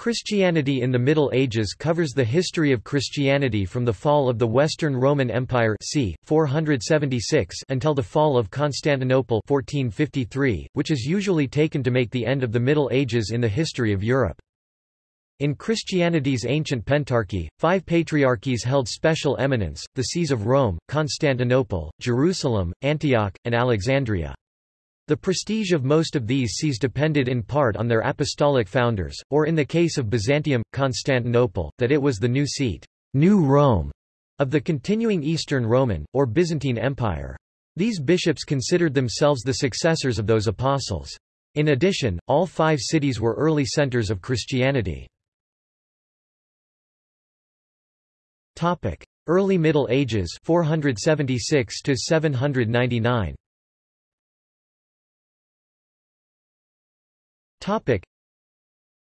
Christianity in the Middle Ages covers the history of Christianity from the fall of the Western Roman Empire c. 476 until the fall of Constantinople 1453, which is usually taken to make the end of the Middle Ages in the history of Europe. In Christianity's ancient pentarchy, five patriarchies held special eminence, the sees of Rome, Constantinople, Jerusalem, Antioch, and Alexandria. The prestige of most of these sees depended in part on their apostolic founders, or in the case of Byzantium, Constantinople, that it was the new seat New Rome, of the continuing Eastern Roman, or Byzantine Empire. These bishops considered themselves the successors of those apostles. In addition, all five cities were early centers of Christianity. Early Middle Ages 476 to 799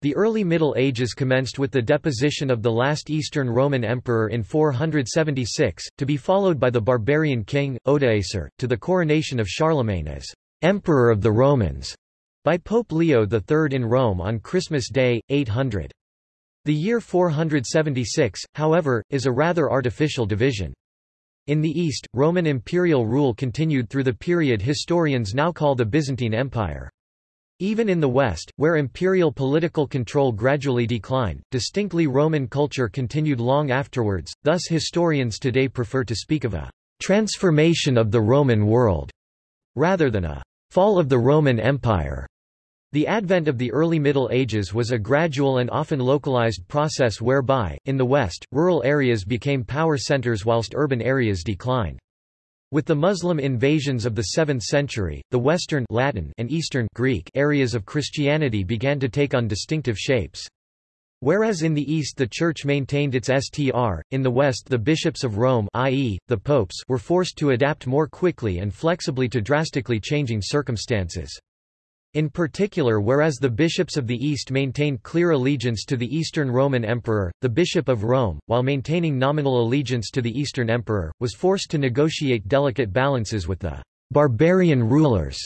The early Middle Ages commenced with the deposition of the last Eastern Roman Emperor in 476, to be followed by the barbarian king, Odoacer, to the coronation of Charlemagne as Emperor of the Romans by Pope Leo III in Rome on Christmas Day, 800. The year 476, however, is a rather artificial division. In the East, Roman imperial rule continued through the period historians now call the Byzantine Empire. Even in the West, where imperial political control gradually declined, distinctly Roman culture continued long afterwards, thus historians today prefer to speak of a «transformation of the Roman world» rather than a «fall of the Roman Empire». The advent of the early Middle Ages was a gradual and often localized process whereby, in the West, rural areas became power centers whilst urban areas declined. With the Muslim invasions of the 7th century, the Western Latin and Eastern Greek areas of Christianity began to take on distinctive shapes. Whereas in the East the Church maintained its STR, in the West the bishops of Rome i.e., the popes were forced to adapt more quickly and flexibly to drastically changing circumstances. In particular whereas the bishops of the East maintained clear allegiance to the Eastern Roman Emperor, the Bishop of Rome, while maintaining nominal allegiance to the Eastern Emperor, was forced to negotiate delicate balances with the barbarian rulers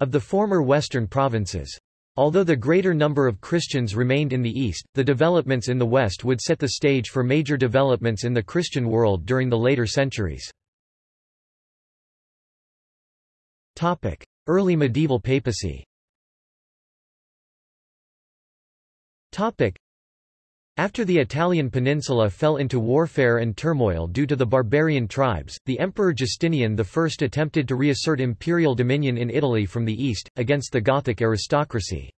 of the former Western provinces. Although the greater number of Christians remained in the East, the developments in the West would set the stage for major developments in the Christian world during the later centuries. Early medieval papacy Topic. After the Italian peninsula fell into warfare and turmoil due to the barbarian tribes, the Emperor Justinian I attempted to reassert imperial dominion in Italy from the east, against the Gothic aristocracy.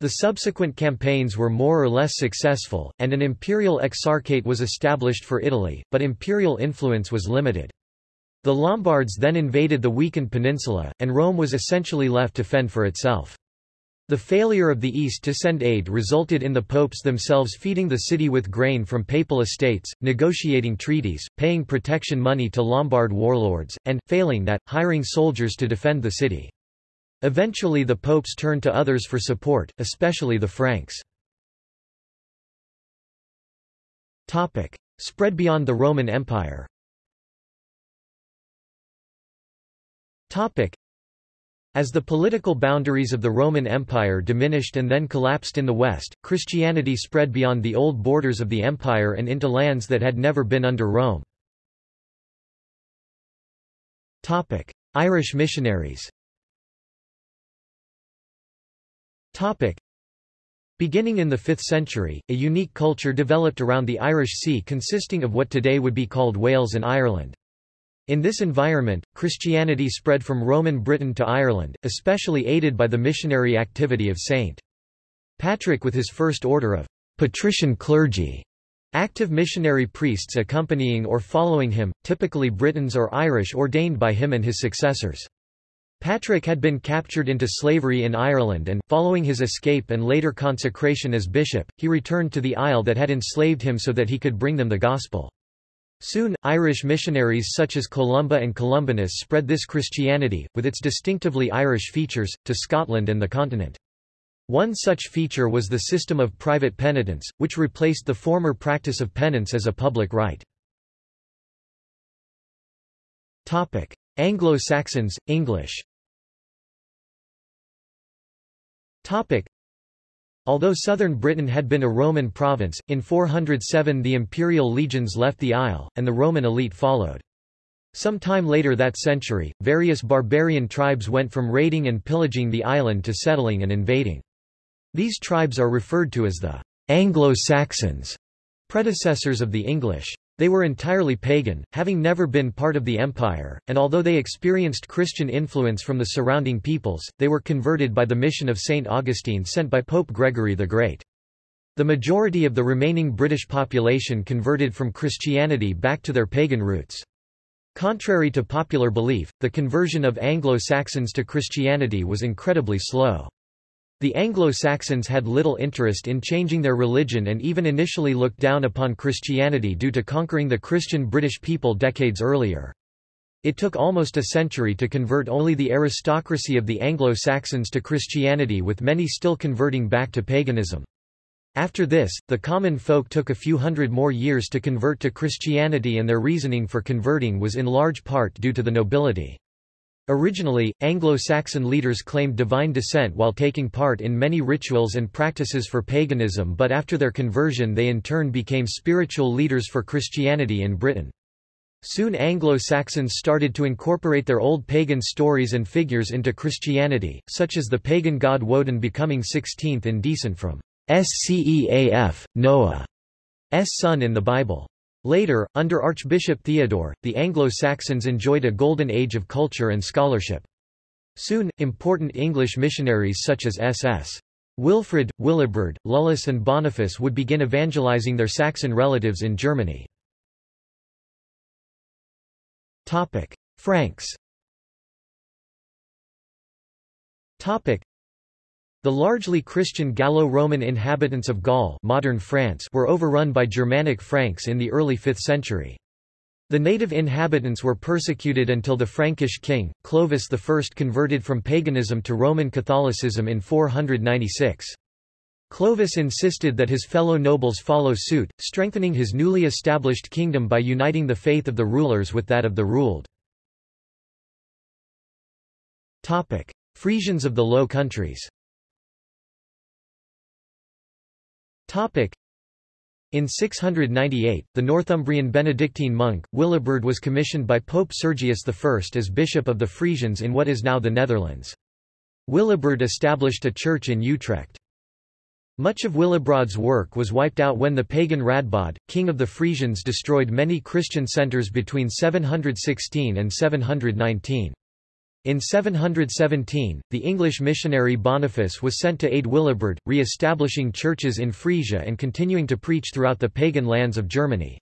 The subsequent campaigns were more or less successful, and an imperial exarchate was established for Italy, but imperial influence was limited. The Lombards then invaded the weakened peninsula, and Rome was essentially left to fend for itself. The failure of the East to send aid resulted in the popes themselves feeding the city with grain from papal estates, negotiating treaties, paying protection money to Lombard warlords, and, failing that, hiring soldiers to defend the city. Eventually the popes turned to others for support, especially the Franks. Topic. Spread beyond the Roman Empire as the political boundaries of the Roman Empire diminished and then collapsed in the West, Christianity spread beyond the old borders of the empire and into lands that had never been under Rome. Irish missionaries Beginning in the 5th century, a unique culture developed around the Irish Sea consisting of what today would be called Wales and Ireland. In this environment, Christianity spread from Roman Britain to Ireland, especially aided by the missionary activity of St. Patrick with his first order of patrician clergy, active missionary priests accompanying or following him, typically Britons or Irish ordained by him and his successors. Patrick had been captured into slavery in Ireland and, following his escape and later consecration as bishop, he returned to the isle that had enslaved him so that he could bring them the gospel. Soon, Irish missionaries such as Columba and Columbanus spread this Christianity, with its distinctively Irish features, to Scotland and the continent. One such feature was the system of private penitence, which replaced the former practice of penance as a public rite. Anglo-Saxons, English Although southern Britain had been a Roman province, in 407 the imperial legions left the isle, and the Roman elite followed. Some time later that century, various barbarian tribes went from raiding and pillaging the island to settling and invading. These tribes are referred to as the Anglo-Saxons, predecessors of the English. They were entirely pagan, having never been part of the empire, and although they experienced Christian influence from the surrounding peoples, they were converted by the mission of St. Augustine sent by Pope Gregory the Great. The majority of the remaining British population converted from Christianity back to their pagan roots. Contrary to popular belief, the conversion of Anglo-Saxons to Christianity was incredibly slow. The Anglo-Saxons had little interest in changing their religion and even initially looked down upon Christianity due to conquering the Christian British people decades earlier. It took almost a century to convert only the aristocracy of the Anglo-Saxons to Christianity with many still converting back to paganism. After this, the common folk took a few hundred more years to convert to Christianity and their reasoning for converting was in large part due to the nobility. Originally, Anglo-Saxon leaders claimed divine descent while taking part in many rituals and practices for paganism but after their conversion they in turn became spiritual leaders for Christianity in Britain. Soon Anglo-Saxons started to incorporate their old pagan stories and figures into Christianity, such as the pagan god Woden becoming 16th in descent from Sceaf, Noah's son in the Bible. Later, under Archbishop Theodore, the Anglo-Saxons enjoyed a golden age of culture and scholarship. Soon, important English missionaries such as S.S. Wilfrid, Willibrord, Lullius and Boniface would begin evangelizing their Saxon relatives in Germany. Franks the largely Christian Gallo-Roman inhabitants of Gaul modern France were overrun by Germanic Franks in the early 5th century. The native inhabitants were persecuted until the Frankish king, Clovis I converted from paganism to Roman Catholicism in 496. Clovis insisted that his fellow nobles follow suit, strengthening his newly established kingdom by uniting the faith of the rulers with that of the ruled. Frisians of the Low Countries In 698, the Northumbrian Benedictine monk, Willibrord was commissioned by Pope Sergius I as bishop of the Frisians in what is now the Netherlands. Willibrord established a church in Utrecht. Much of Willibrord's work was wiped out when the pagan Radbod, king of the Frisians destroyed many Christian centres between 716 and 719. In 717, the English missionary Boniface was sent to aid Willibrord, re-establishing churches in Frisia and continuing to preach throughout the pagan lands of Germany.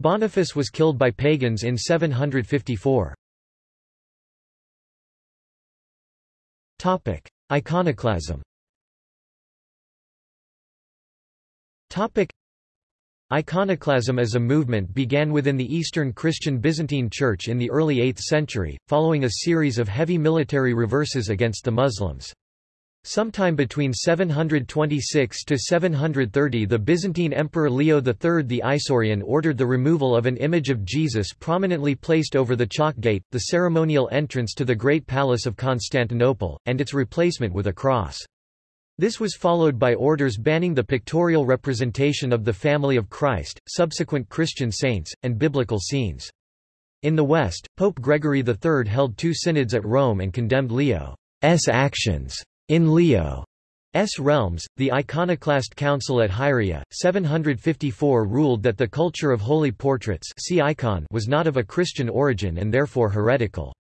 Boniface was killed by pagans in 754. Iconoclasm Iconoclasm as a movement began within the Eastern Christian Byzantine Church in the early 8th century, following a series of heavy military reverses against the Muslims. Sometime between 726 to 730 the Byzantine Emperor Leo III the Isaurian ordered the removal of an image of Jesus prominently placed over the Chalk Gate, the ceremonial entrance to the Great Palace of Constantinople, and its replacement with a cross. This was followed by orders banning the pictorial representation of the family of Christ, subsequent Christian saints, and biblical scenes. In the West, Pope Gregory III held two synods at Rome and condemned Leo's actions. In Leo's realms, the Iconoclast Council at Hieria, 754 ruled that the culture of holy portraits see icon was not of a Christian origin and therefore heretical.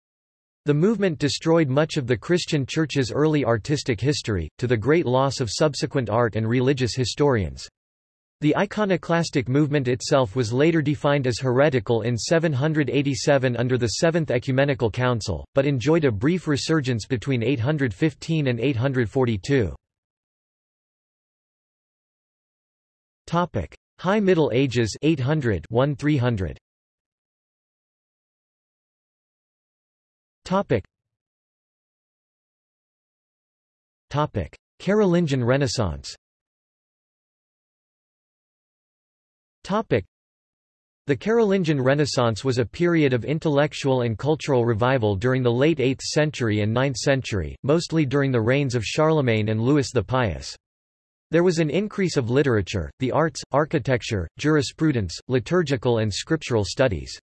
The movement destroyed much of the Christian Church's early artistic history, to the great loss of subsequent art and religious historians. The iconoclastic movement itself was later defined as heretical in 787 under the Seventh Ecumenical Council, but enjoyed a brief resurgence between 815 and 842. High Middle Ages 800 1300 Topic. Topic. Carolingian Renaissance Topic. The Carolingian Renaissance was a period of intellectual and cultural revival during the late 8th century and 9th century, mostly during the reigns of Charlemagne and Louis the Pious. There was an increase of literature, the arts, architecture, jurisprudence, liturgical and scriptural studies.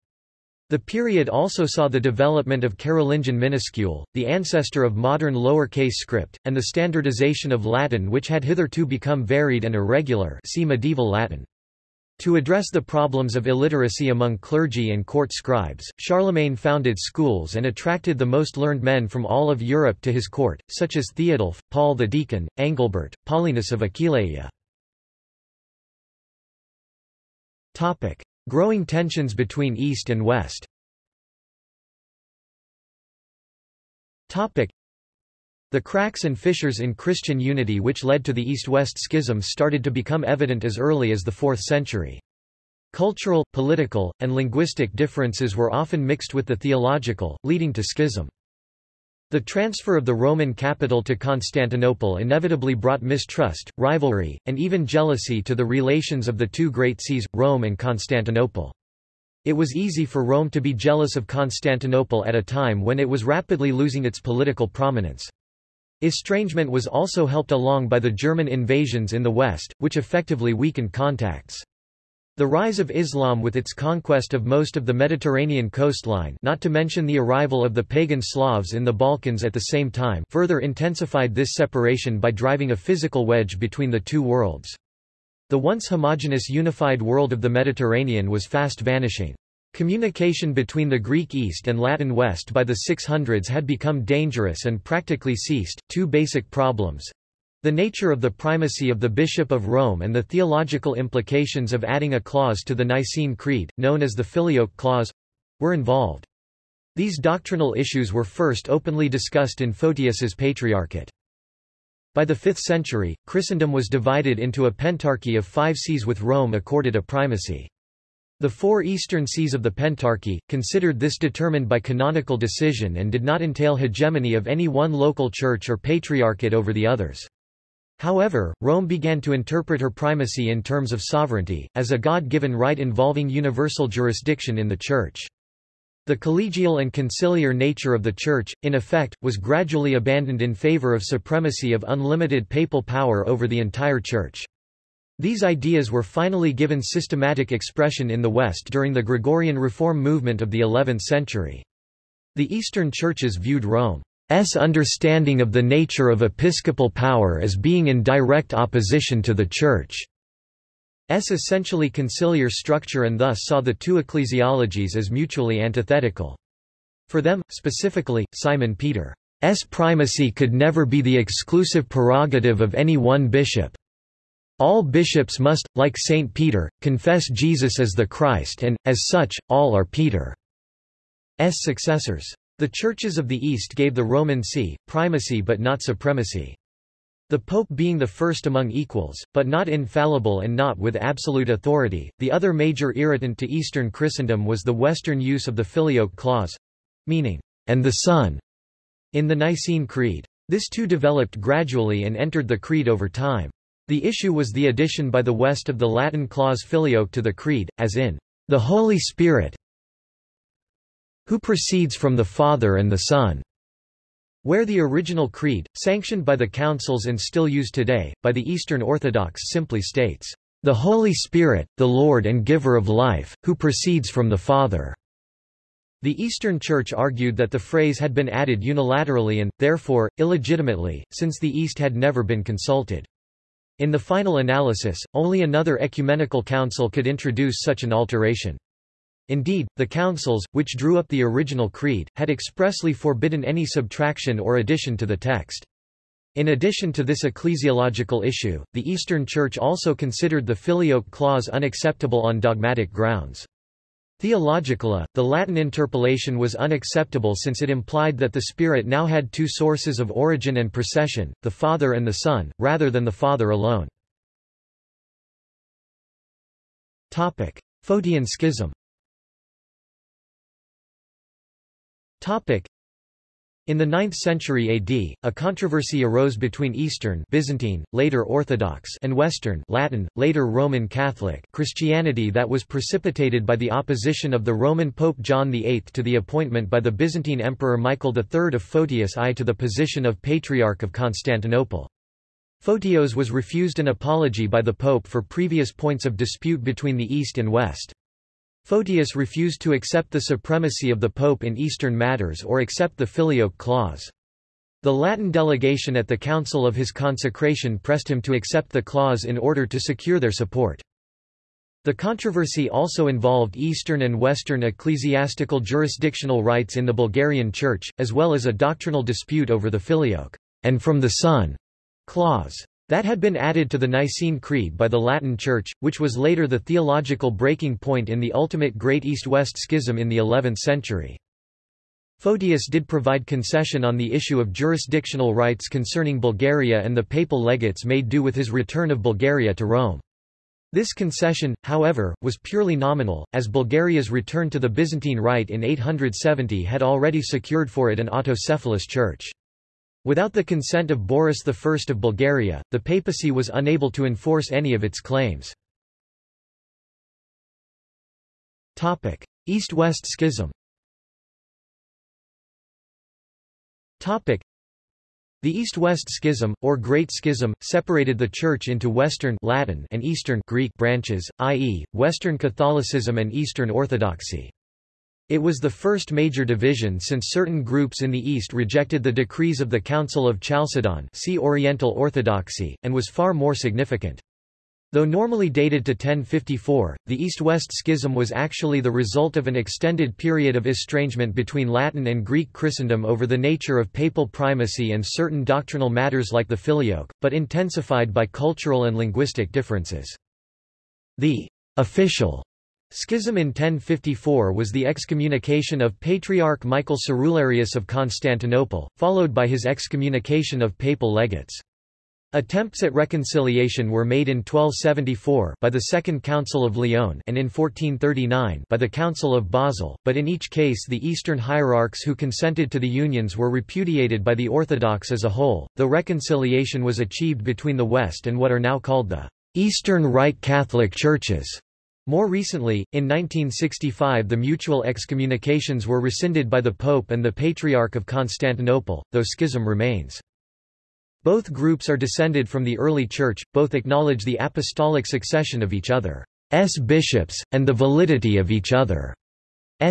The period also saw the development of Carolingian minuscule, the ancestor of modern lowercase script, and the standardization of Latin which had hitherto become varied and irregular see medieval Latin. To address the problems of illiteracy among clergy and court scribes, Charlemagne founded schools and attracted the most learned men from all of Europe to his court, such as Theodulf, Paul the Deacon, Angilbert, Paulinus of Aquileia. Growing tensions between East and West The cracks and fissures in Christian unity which led to the East-West schism started to become evident as early as the 4th century. Cultural, political, and linguistic differences were often mixed with the theological, leading to schism. The transfer of the Roman capital to Constantinople inevitably brought mistrust, rivalry, and even jealousy to the relations of the two great sees, Rome and Constantinople. It was easy for Rome to be jealous of Constantinople at a time when it was rapidly losing its political prominence. Estrangement was also helped along by the German invasions in the west, which effectively weakened contacts. The rise of Islam with its conquest of most of the Mediterranean coastline not to mention the arrival of the pagan Slavs in the Balkans at the same time further intensified this separation by driving a physical wedge between the two worlds. The once homogeneous unified world of the Mediterranean was fast vanishing. Communication between the Greek East and Latin West by the 600s had become dangerous and practically ceased. Two basic problems the nature of the primacy of the Bishop of Rome and the theological implications of adding a clause to the Nicene Creed, known as the Filioque Clause, were involved. These doctrinal issues were first openly discussed in Photius's Patriarchate. By the 5th century, Christendom was divided into a pentarchy of five sees with Rome accorded a primacy. The four eastern sees of the Pentarchy, considered this determined by canonical decision and did not entail hegemony of any one local church or patriarchate over the others. However, Rome began to interpret her primacy in terms of sovereignty, as a God-given right involving universal jurisdiction in the Church. The collegial and conciliar nature of the Church, in effect, was gradually abandoned in favor of supremacy of unlimited papal power over the entire Church. These ideas were finally given systematic expression in the West during the Gregorian reform movement of the 11th century. The Eastern churches viewed Rome S understanding of the nature of episcopal power as being in direct opposition to the Church. S essentially conciliar structure and thus saw the two ecclesiologies as mutually antithetical. For them, specifically, Simon Peter's primacy could never be the exclusive prerogative of any one bishop. All bishops must, like Saint Peter, confess Jesus as the Christ and, as such, all are Peter's successors. The churches of the East gave the Roman see, primacy but not supremacy. The Pope being the first among equals, but not infallible and not with absolute authority. The other major irritant to Eastern Christendom was the Western use of the Filioque clause meaning, and the Son, in the Nicene Creed. This too developed gradually and entered the Creed over time. The issue was the addition by the West of the Latin clause filioque to the Creed, as in, the Holy Spirit, who proceeds from the Father and the Son. Where the original creed, sanctioned by the councils and still used today, by the Eastern Orthodox simply states, "...the Holy Spirit, the Lord and giver of life, who proceeds from the Father." The Eastern Church argued that the phrase had been added unilaterally and, therefore, illegitimately, since the East had never been consulted. In the final analysis, only another ecumenical council could introduce such an alteration. Indeed, the councils, which drew up the original creed, had expressly forbidden any subtraction or addition to the text. In addition to this ecclesiological issue, the Eastern Church also considered the filioque clause unacceptable on dogmatic grounds. Theologically, the Latin interpolation was unacceptable since it implied that the Spirit now had two sources of origin and procession, the Father and the Son, rather than the Father alone. Photian schism In the 9th century AD, a controversy arose between Eastern Byzantine, later Orthodox and Western Latin, later Roman Catholic Christianity that was precipitated by the opposition of the Roman Pope John VIII to the appointment by the Byzantine Emperor Michael III of Photius I to the position of Patriarch of Constantinople. Photios was refused an apology by the Pope for previous points of dispute between the East and West. Photius refused to accept the supremacy of the Pope in Eastern matters or accept the Filioque clause. The Latin delegation at the council of his consecration pressed him to accept the clause in order to secure their support. The controversy also involved Eastern and Western ecclesiastical jurisdictional rights in the Bulgarian Church, as well as a doctrinal dispute over the Filioque and from the Son clause. That had been added to the Nicene Creed by the Latin Church, which was later the theological breaking point in the ultimate Great East-West Schism in the 11th century. Photius did provide concession on the issue of jurisdictional rights concerning Bulgaria and the papal legates made do with his return of Bulgaria to Rome. This concession, however, was purely nominal, as Bulgaria's return to the Byzantine Rite in 870 had already secured for it an autocephalous church. Without the consent of Boris I of Bulgaria, the papacy was unable to enforce any of its claims. East-West Schism the East-West Schism, or Great Schism, separated the Church into Western Latin and Eastern Greek branches, i.e., Western Catholicism and Eastern Orthodoxy. It was the first major division since certain groups in the East rejected the decrees of the Council of Chalcedon see Oriental Orthodoxy, and was far more significant. Though normally dated to 1054, the East-West Schism was actually the result of an extended period of estrangement between Latin and Greek Christendom over the nature of papal primacy and certain doctrinal matters like the Filioque, but intensified by cultural and linguistic differences. The official Schism in 1054 was the excommunication of Patriarch Michael Cerularius of Constantinople, followed by his excommunication of papal legates. Attempts at reconciliation were made in 1274 by the Second Council of Lyon and in 1439 by the Council of Basel, but in each case the Eastern hierarchs who consented to the unions were repudiated by the Orthodox as a whole, though reconciliation was achieved between the West and what are now called the Eastern Rite Catholic Churches. More recently, in 1965 the mutual excommunications were rescinded by the Pope and the Patriarch of Constantinople, though schism remains. Both groups are descended from the early Church, both acknowledge the apostolic succession of each other's bishops, and the validity of each other's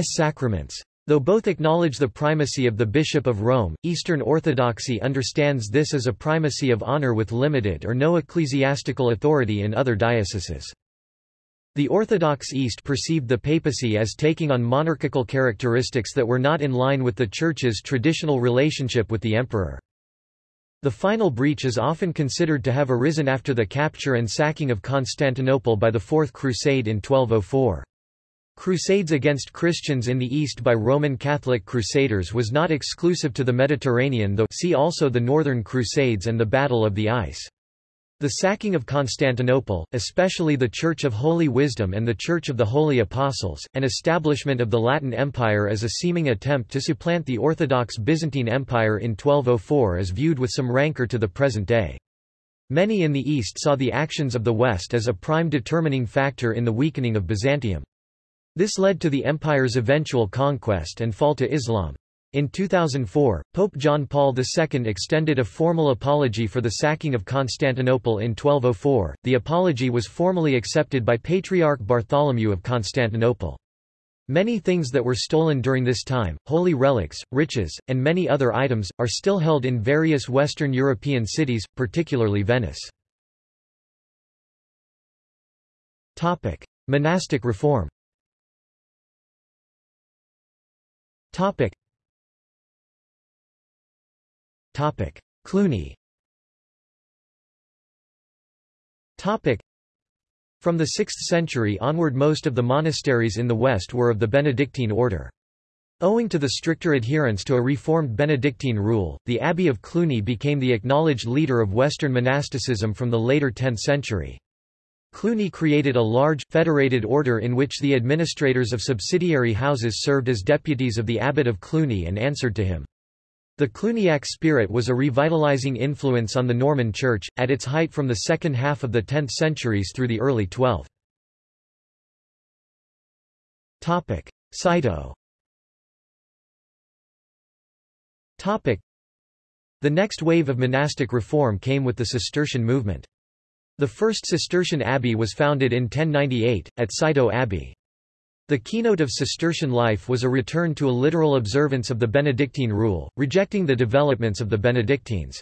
sacraments. Though both acknowledge the primacy of the Bishop of Rome, Eastern Orthodoxy understands this as a primacy of honor with limited or no ecclesiastical authority in other dioceses. The Orthodox East perceived the papacy as taking on monarchical characteristics that were not in line with the Church's traditional relationship with the emperor. The final breach is often considered to have arisen after the capture and sacking of Constantinople by the Fourth Crusade in 1204. Crusades against Christians in the East by Roman Catholic crusaders was not exclusive to the Mediterranean though see also the Northern Crusades and the Battle of the Ice. The sacking of Constantinople, especially the Church of Holy Wisdom and the Church of the Holy Apostles, and establishment of the Latin Empire as a seeming attempt to supplant the Orthodox Byzantine Empire in 1204 is viewed with some rancor to the present day. Many in the East saw the actions of the West as a prime determining factor in the weakening of Byzantium. This led to the empire's eventual conquest and fall to Islam. In 2004, Pope John Paul II extended a formal apology for the sacking of Constantinople in 1204. The apology was formally accepted by Patriarch Bartholomew of Constantinople. Many things that were stolen during this time, holy relics, riches, and many other items, are still held in various Western European cities, particularly Venice. Topic: Monastic reform Topic: Cluny. Topic: From the 6th century onward most of the monasteries in the West were of the Benedictine order. Owing to the stricter adherence to a reformed Benedictine rule, the Abbey of Cluny became the acknowledged leader of Western monasticism from the later 10th century. Cluny created a large, federated order in which the administrators of subsidiary houses served as deputies of the abbot of Cluny and answered to him. The Cluniac spirit was a revitalizing influence on the Norman Church, at its height from the second half of the 10th centuries through the early 12th. Cîteaux The next wave of monastic reform came with the Cistercian movement. The first Cistercian abbey was founded in 1098, at Citeaux Abbey. The keynote of Cistercian life was a return to a literal observance of the Benedictine rule, rejecting the developments of the Benedictines.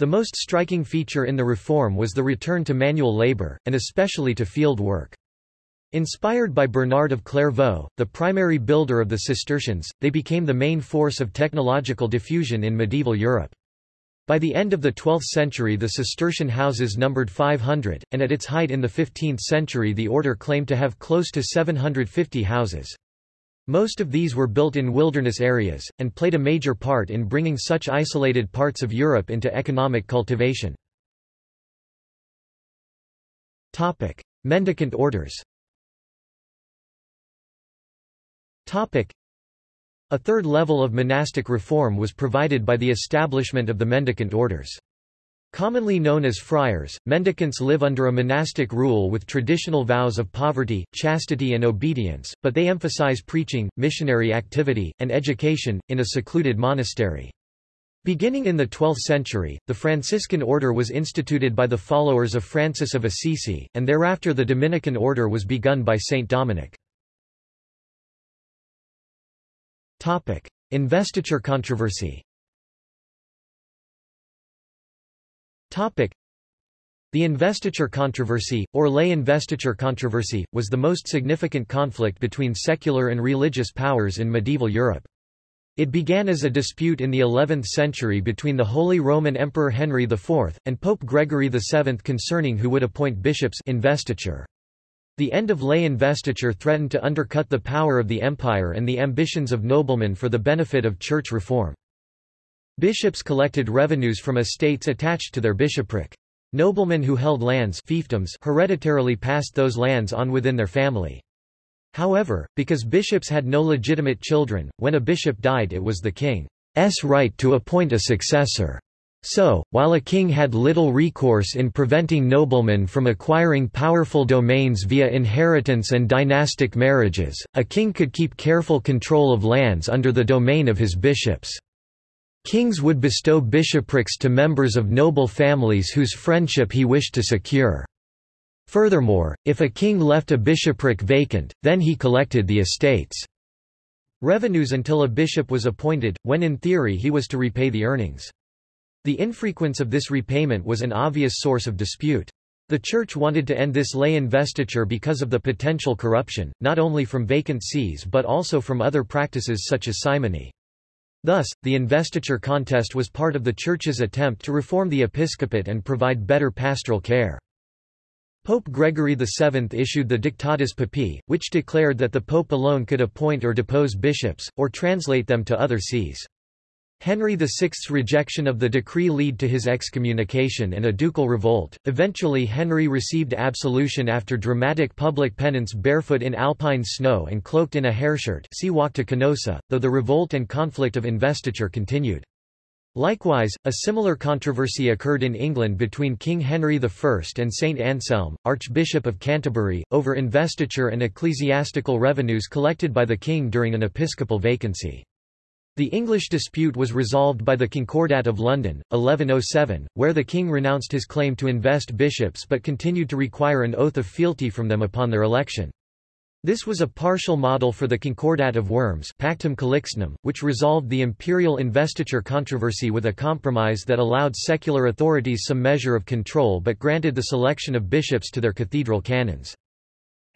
The most striking feature in the reform was the return to manual labor, and especially to field work. Inspired by Bernard of Clairvaux, the primary builder of the Cistercians, they became the main force of technological diffusion in medieval Europe. By the end of the 12th century the Cistercian houses numbered 500, and at its height in the 15th century the order claimed to have close to 750 houses. Most of these were built in wilderness areas, and played a major part in bringing such isolated parts of Europe into economic cultivation. Mendicant orders a third level of monastic reform was provided by the establishment of the mendicant orders. Commonly known as friars, mendicants live under a monastic rule with traditional vows of poverty, chastity and obedience, but they emphasize preaching, missionary activity, and education, in a secluded monastery. Beginning in the 12th century, the Franciscan order was instituted by the followers of Francis of Assisi, and thereafter the Dominican order was begun by Saint Dominic. Topic: Investiture controversy. Topic: The investiture controversy, or lay investiture controversy, was the most significant conflict between secular and religious powers in medieval Europe. It began as a dispute in the 11th century between the Holy Roman Emperor Henry IV, and Pope Gregory VII concerning who would appoint bishops investiture. The end of lay investiture threatened to undercut the power of the empire and the ambitions of noblemen for the benefit of church reform. Bishops collected revenues from estates attached to their bishopric. Noblemen who held lands fiefdoms hereditarily passed those lands on within their family. However, because bishops had no legitimate children, when a bishop died it was the king's right to appoint a successor. So, while a king had little recourse in preventing noblemen from acquiring powerful domains via inheritance and dynastic marriages, a king could keep careful control of lands under the domain of his bishops. Kings would bestow bishoprics to members of noble families whose friendship he wished to secure. Furthermore, if a king left a bishopric vacant, then he collected the estates' revenues until a bishop was appointed, when in theory he was to repay the earnings. The infrequence of this repayment was an obvious source of dispute. The Church wanted to end this lay investiture because of the potential corruption, not only from vacant sees but also from other practices such as simony. Thus, the investiture contest was part of the Church's attempt to reform the episcopate and provide better pastoral care. Pope Gregory VII issued the Dictatus Papae, which declared that the pope alone could appoint or depose bishops, or translate them to other sees. Henry VI's rejection of the decree led to his excommunication and a ducal revolt. Eventually Henry received absolution after dramatic public penance barefoot in alpine snow and cloaked in a hairshirt see walk to Canossa, though the revolt and conflict of investiture continued. Likewise, a similar controversy occurred in England between King Henry I and Saint Anselm, Archbishop of Canterbury, over investiture and ecclesiastical revenues collected by the king during an episcopal vacancy. The English dispute was resolved by the Concordat of London, 1107, where the king renounced his claim to invest bishops but continued to require an oath of fealty from them upon their election. This was a partial model for the Concordat of Worms Pactum Calixtinum, which resolved the imperial investiture controversy with a compromise that allowed secular authorities some measure of control but granted the selection of bishops to their cathedral canons.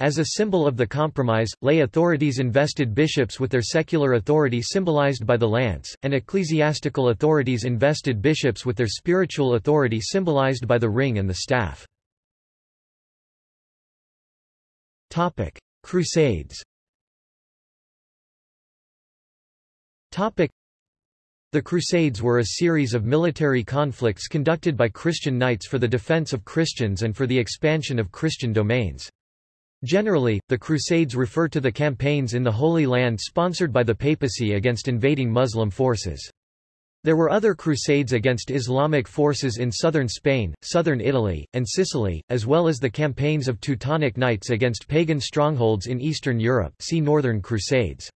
As a symbol of the compromise, lay authorities invested bishops with their secular authority symbolized by the lance, and ecclesiastical authorities invested bishops with their spiritual authority symbolized by the ring and the staff. Crusades the Crusades were a series of military conflicts conducted by Christian knights for the defense of Christians and for the expansion of Christian domains. Generally, the Crusades refer to the campaigns in the Holy Land sponsored by the papacy against invading Muslim forces. There were other crusades against Islamic forces in southern Spain, southern Italy, and Sicily, as well as the campaigns of Teutonic Knights against pagan strongholds in Eastern Europe see Northern Crusades.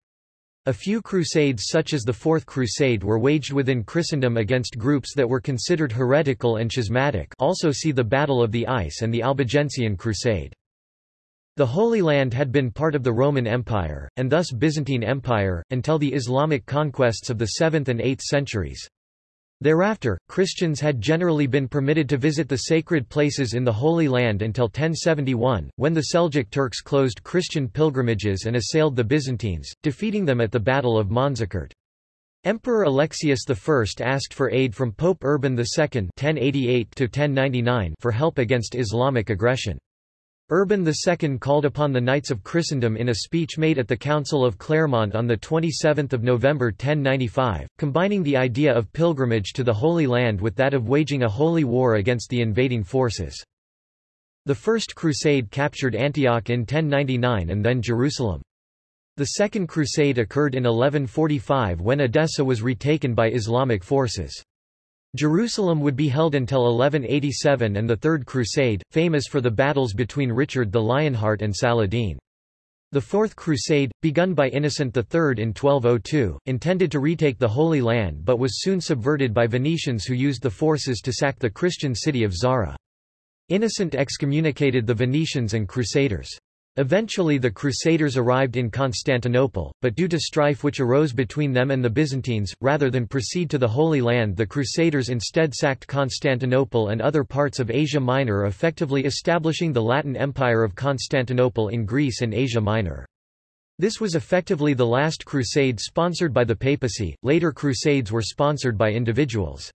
A few crusades such as the Fourth Crusade were waged within Christendom against groups that were considered heretical and schismatic also see the Battle of the Ice and the Albigensian Crusade. The Holy Land had been part of the Roman Empire, and thus Byzantine Empire, until the Islamic conquests of the 7th and 8th centuries. Thereafter, Christians had generally been permitted to visit the sacred places in the Holy Land until 1071, when the Seljuk Turks closed Christian pilgrimages and assailed the Byzantines, defeating them at the Battle of Manzikert. Emperor Alexius I asked for aid from Pope Urban II 1088 for help against Islamic aggression. Urban II called upon the Knights of Christendom in a speech made at the Council of Clermont on 27 November 1095, combining the idea of pilgrimage to the Holy Land with that of waging a holy war against the invading forces. The First Crusade captured Antioch in 1099 and then Jerusalem. The Second Crusade occurred in 1145 when Edessa was retaken by Islamic forces. Jerusalem would be held until 1187 and the Third Crusade, famous for the battles between Richard the Lionheart and Saladin. The Fourth Crusade, begun by Innocent III in 1202, intended to retake the Holy Land but was soon subverted by Venetians who used the forces to sack the Christian city of Zara. Innocent excommunicated the Venetians and Crusaders. Eventually the Crusaders arrived in Constantinople, but due to strife which arose between them and the Byzantines, rather than proceed to the Holy Land the Crusaders instead sacked Constantinople and other parts of Asia Minor effectively establishing the Latin Empire of Constantinople in Greece and Asia Minor. This was effectively the last crusade sponsored by the papacy, later crusades were sponsored by individuals.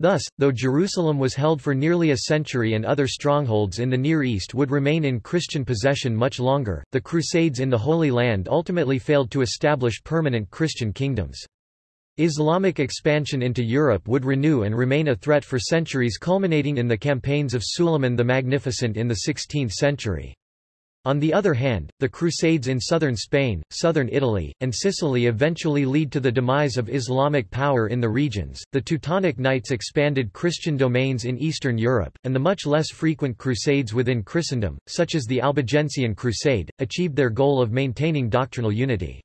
Thus, though Jerusalem was held for nearly a century and other strongholds in the Near East would remain in Christian possession much longer, the Crusades in the Holy Land ultimately failed to establish permanent Christian kingdoms. Islamic expansion into Europe would renew and remain a threat for centuries culminating in the campaigns of Suleiman the Magnificent in the 16th century. On the other hand, the Crusades in southern Spain, southern Italy, and Sicily eventually lead to the demise of Islamic power in the regions. The Teutonic Knights expanded Christian domains in Eastern Europe, and the much less frequent crusades within Christendom, such as the Albigensian Crusade, achieved their goal of maintaining doctrinal unity.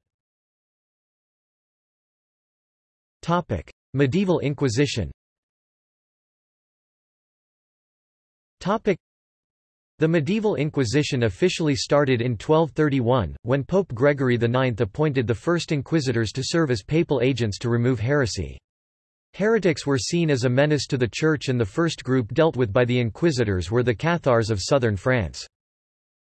Medieval Inquisition. The medieval Inquisition officially started in 1231, when Pope Gregory IX appointed the first inquisitors to serve as papal agents to remove heresy. Heretics were seen as a menace to the Church and the first group dealt with by the inquisitors were the Cathars of southern France.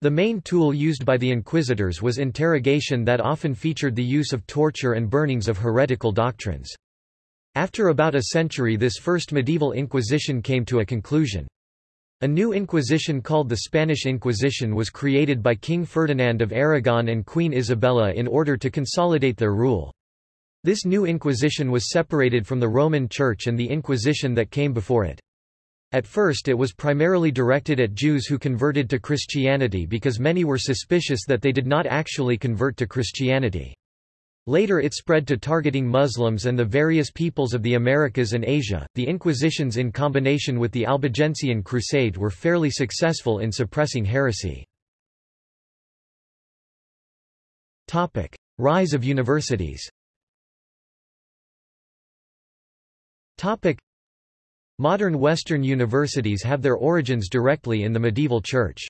The main tool used by the inquisitors was interrogation that often featured the use of torture and burnings of heretical doctrines. After about a century this first medieval Inquisition came to a conclusion. A new Inquisition called the Spanish Inquisition was created by King Ferdinand of Aragon and Queen Isabella in order to consolidate their rule. This new Inquisition was separated from the Roman Church and the Inquisition that came before it. At first it was primarily directed at Jews who converted to Christianity because many were suspicious that they did not actually convert to Christianity. Later it spread to targeting Muslims and the various peoples of the Americas and Asia. The Inquisitions in combination with the Albigensian Crusade were fairly successful in suppressing heresy. Topic: Rise of universities. Topic: Modern Western universities have their origins directly in the medieval church.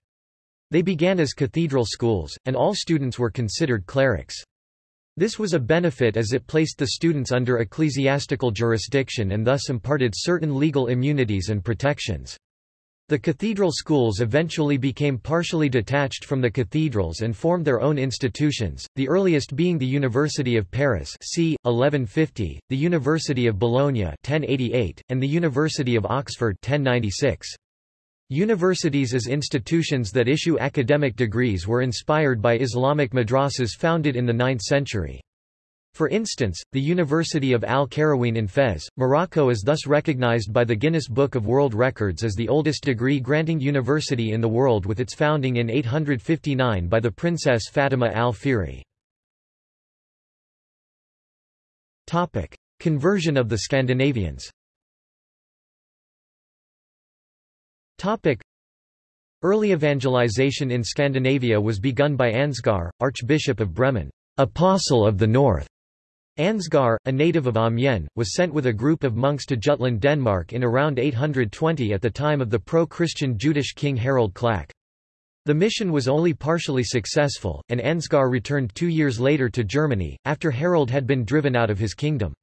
They began as cathedral schools, and all students were considered clerics. This was a benefit as it placed the students under ecclesiastical jurisdiction and thus imparted certain legal immunities and protections. The cathedral schools eventually became partially detached from the cathedrals and formed their own institutions, the earliest being the University of Paris c. 1150, the University of Bologna 1088, and the University of Oxford 1096. Universities as institutions that issue academic degrees were inspired by Islamic madrasas founded in the 9th century. For instance, the University of Al-Qarawiyyin in Fez, Morocco is thus recognized by the Guinness Book of World Records as the oldest degree-granting university in the world with its founding in 859 by the Princess Fatima al-Fihri. Conversion of the Scandinavians Early evangelization in Scandinavia was begun by Ansgar, Archbishop of Bremen. apostle of the north. Ansgar, a native of Amiens, was sent with a group of monks to Jutland, Denmark in around 820 at the time of the pro-Christian Jutish king Harald Klak. The mission was only partially successful, and Ansgar returned two years later to Germany, after Harald had been driven out of his kingdom.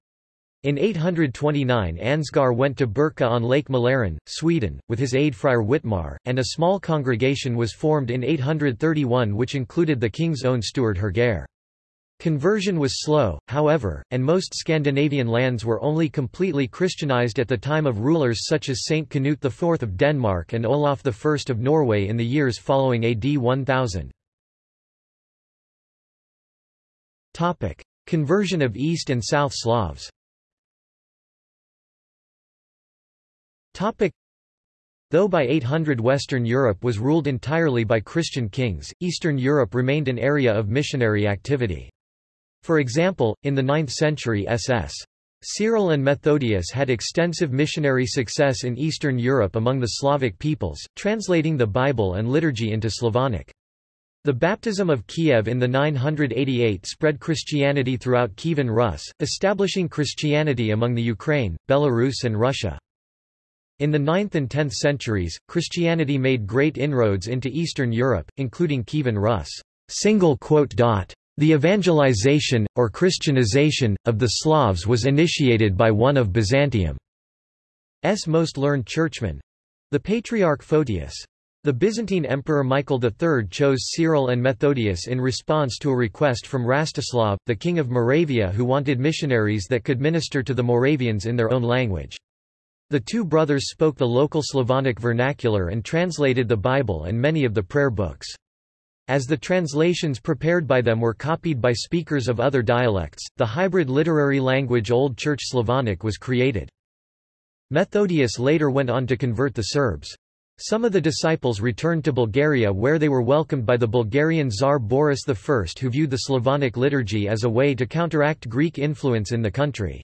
In 829 Ansgar went to Birka on Lake Mälaren, Sweden, with his aide Friar Witmar, and a small congregation was formed in 831 which included the king's own steward Hergeir. Conversion was slow, however, and most Scandinavian lands were only completely Christianized at the time of rulers such as Saint Canute IV of Denmark and Olaf I of Norway in the years following AD 1000. Conversion of East and South Slavs Though by 800 Western Europe was ruled entirely by Christian kings, Eastern Europe remained an area of missionary activity. For example, in the 9th century SS. Cyril and Methodius had extensive missionary success in Eastern Europe among the Slavic peoples, translating the Bible and liturgy into Slavonic. The baptism of Kiev in the 988 spread Christianity throughout Kievan Rus, establishing Christianity among the Ukraine, Belarus and Russia. In the 9th and 10th centuries, Christianity made great inroads into Eastern Europe, including Kievan Rus. The evangelization, or Christianization, of the Slavs was initiated by one of Byzantium's most learned churchmen—the Patriarch Photius. The Byzantine Emperor Michael III chose Cyril and Methodius in response to a request from Rastislav, the king of Moravia who wanted missionaries that could minister to the Moravians in their own language. The two brothers spoke the local Slavonic vernacular and translated the Bible and many of the prayer books. As the translations prepared by them were copied by speakers of other dialects, the hybrid literary language Old Church Slavonic was created. Methodius later went on to convert the Serbs. Some of the disciples returned to Bulgaria where they were welcomed by the Bulgarian Tsar Boris I who viewed the Slavonic liturgy as a way to counteract Greek influence in the country.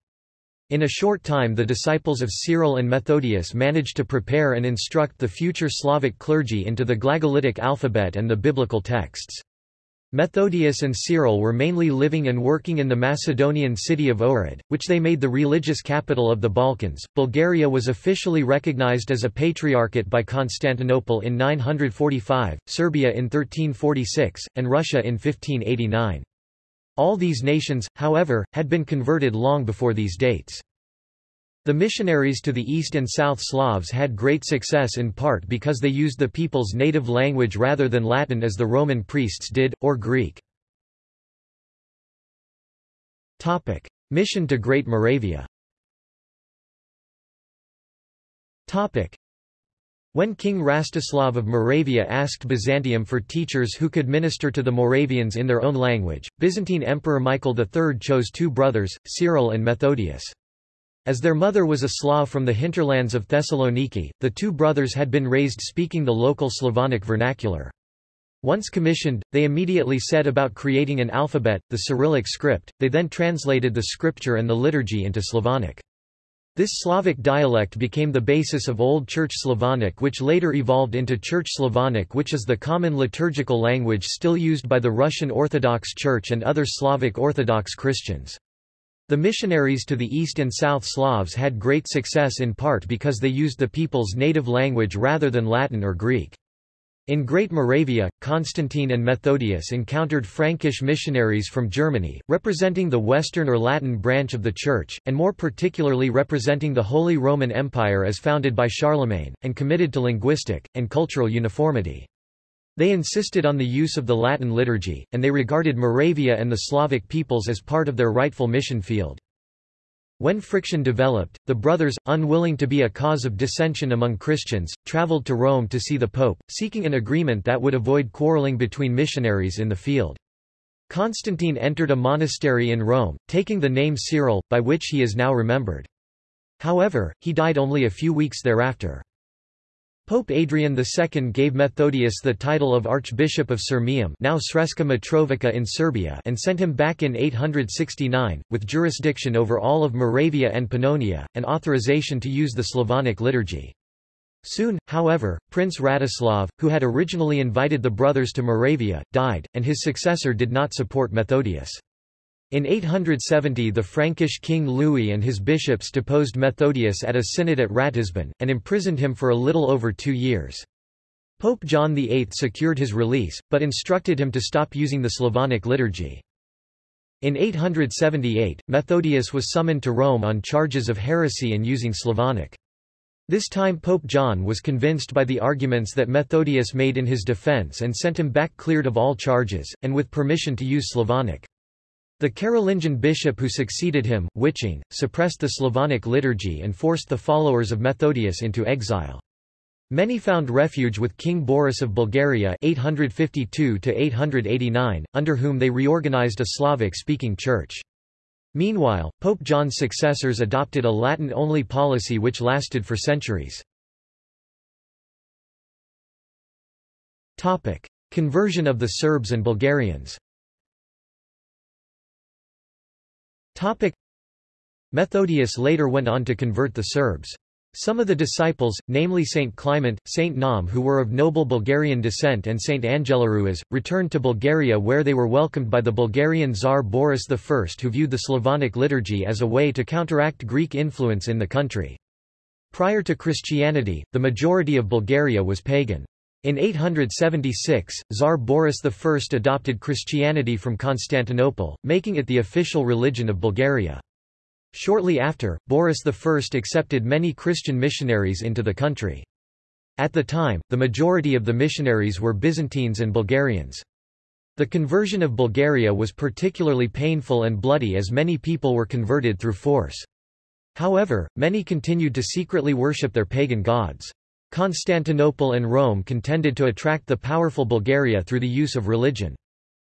In a short time the disciples of Cyril and Methodius managed to prepare and instruct the future Slavic clergy into the Glagolitic alphabet and the biblical texts. Methodius and Cyril were mainly living and working in the Macedonian city of Ohrid, which they made the religious capital of the Balkans. Bulgaria was officially recognized as a patriarchate by Constantinople in 945, Serbia in 1346, and Russia in 1589. All these nations, however, had been converted long before these dates. The missionaries to the East and South Slavs had great success in part because they used the people's native language rather than Latin as the Roman priests did, or Greek. Mission to Great Moravia when King Rastislav of Moravia asked Byzantium for teachers who could minister to the Moravians in their own language, Byzantine Emperor Michael III chose two brothers, Cyril and Methodius. As their mother was a Slav from the hinterlands of Thessaloniki, the two brothers had been raised speaking the local Slavonic vernacular. Once commissioned, they immediately set about creating an alphabet, the Cyrillic script, they then translated the scripture and the liturgy into Slavonic. This Slavic dialect became the basis of Old Church Slavonic which later evolved into Church Slavonic which is the common liturgical language still used by the Russian Orthodox Church and other Slavic Orthodox Christians. The missionaries to the East and South Slavs had great success in part because they used the people's native language rather than Latin or Greek. In Great Moravia, Constantine and Methodius encountered Frankish missionaries from Germany, representing the Western or Latin branch of the Church, and more particularly representing the Holy Roman Empire as founded by Charlemagne, and committed to linguistic, and cultural uniformity. They insisted on the use of the Latin liturgy, and they regarded Moravia and the Slavic peoples as part of their rightful mission field. When friction developed, the brothers, unwilling to be a cause of dissension among Christians, traveled to Rome to see the Pope, seeking an agreement that would avoid quarreling between missionaries in the field. Constantine entered a monastery in Rome, taking the name Cyril, by which he is now remembered. However, he died only a few weeks thereafter. Pope Adrian II gave Methodius the title of Archbishop of Sirmium now Sremska Mitrovica in Serbia and sent him back in 869, with jurisdiction over all of Moravia and Pannonia, and authorization to use the Slavonic liturgy. Soon, however, Prince Rastislav, who had originally invited the brothers to Moravia, died, and his successor did not support Methodius. In 870 the Frankish king Louis and his bishops deposed Methodius at a synod at Ratisbon, and imprisoned him for a little over two years. Pope John VIII secured his release, but instructed him to stop using the Slavonic liturgy. In 878, Methodius was summoned to Rome on charges of heresy and using Slavonic. This time Pope John was convinced by the arguments that Methodius made in his defense and sent him back cleared of all charges, and with permission to use Slavonic. The Carolingian bishop who succeeded him, Wiching, suppressed the Slavonic liturgy and forced the followers of Methodius into exile. Many found refuge with King Boris of Bulgaria 852 under whom they reorganized a Slavic-speaking church. Meanwhile, Pope John's successors adopted a Latin-only policy which lasted for centuries. Conversion of the Serbs and Bulgarians Methodius later went on to convert the Serbs. Some of the disciples, namely Saint Clement, Saint Naum who were of noble Bulgarian descent and Saint Angelaruas, returned to Bulgaria where they were welcomed by the Bulgarian Tsar Boris I who viewed the Slavonic liturgy as a way to counteract Greek influence in the country. Prior to Christianity, the majority of Bulgaria was pagan. In 876, Tsar Boris I adopted Christianity from Constantinople, making it the official religion of Bulgaria. Shortly after, Boris I accepted many Christian missionaries into the country. At the time, the majority of the missionaries were Byzantines and Bulgarians. The conversion of Bulgaria was particularly painful and bloody as many people were converted through force. However, many continued to secretly worship their pagan gods. Constantinople and Rome contended to attract the powerful Bulgaria through the use of religion.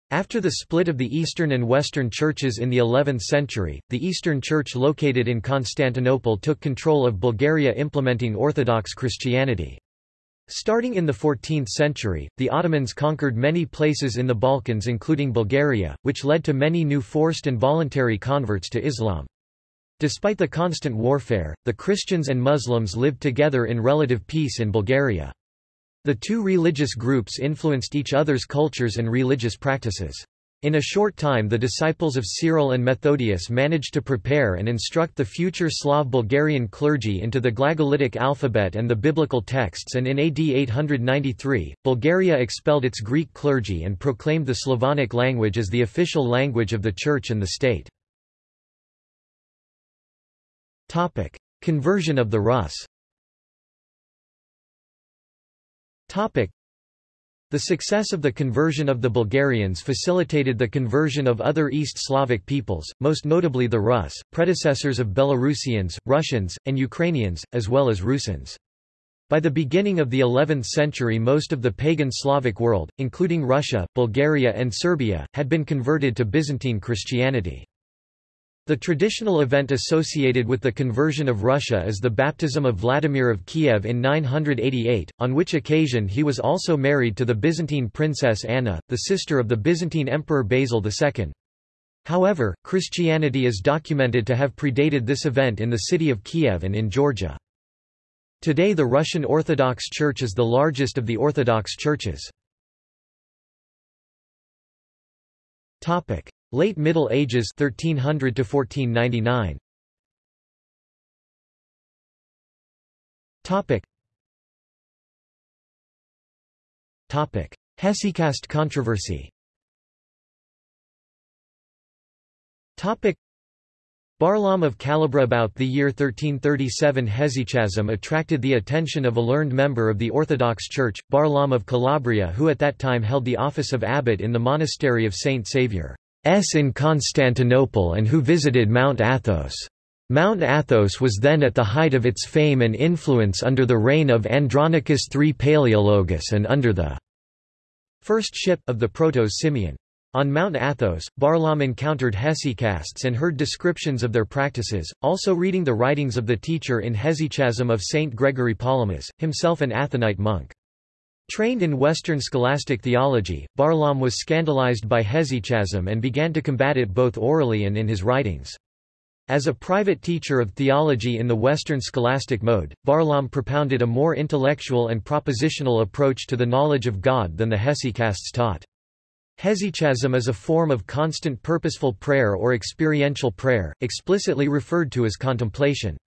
After the split of the Eastern and Western churches in the 11th century, the Eastern Church located in Constantinople took control of Bulgaria implementing Orthodox Christianity. Starting in the 14th century, the Ottomans conquered many places in the Balkans including Bulgaria, which led to many new forced and voluntary converts to Islam. Despite the constant warfare, the Christians and Muslims lived together in relative peace in Bulgaria. The two religious groups influenced each other's cultures and religious practices. In a short time the disciples of Cyril and Methodius managed to prepare and instruct the future Slav Bulgarian clergy into the Glagolitic alphabet and the biblical texts and in AD 893, Bulgaria expelled its Greek clergy and proclaimed the Slavonic language as the official language of the Church and the state. Conversion of the Rus Topic. The success of the conversion of the Bulgarians facilitated the conversion of other East Slavic peoples, most notably the Rus, predecessors of Belarusians, Russians, and Ukrainians, as well as Rusins. By the beginning of the 11th century most of the pagan Slavic world, including Russia, Bulgaria and Serbia, had been converted to Byzantine Christianity. The traditional event associated with the conversion of Russia is the baptism of Vladimir of Kiev in 988, on which occasion he was also married to the Byzantine princess Anna, the sister of the Byzantine Emperor Basil II. However, Christianity is documented to have predated this event in the city of Kiev and in Georgia. Today the Russian Orthodox Church is the largest of the Orthodox churches. Late Middle Ages 1300 to 1499. Topic. Topic: Hesychast controversy. Topic: Barlaam of Calabria about the year 1337 hesychasm attracted the attention of a learned member of the Orthodox Church, Barlaam of Calabria who at that time held the office of abbot in the monastery of Saint Saviour. S in Constantinople and who visited Mount Athos. Mount Athos was then at the height of its fame and influence under the reign of Andronicus III Palaeologus and under the first ship of the Proto-Simeon. On Mount Athos, Barlaam encountered hesychasts and heard descriptions of their practices, also reading the writings of the teacher in Hesychasm of Saint Gregory Palamas, himself an Athonite monk. Trained in Western scholastic theology, Barlaam was scandalized by hesychasm and began to combat it both orally and in his writings. As a private teacher of theology in the Western scholastic mode, Barlaam propounded a more intellectual and propositional approach to the knowledge of God than the hesychasts taught. Hesychasm is a form of constant purposeful prayer or experiential prayer, explicitly referred to as contemplation.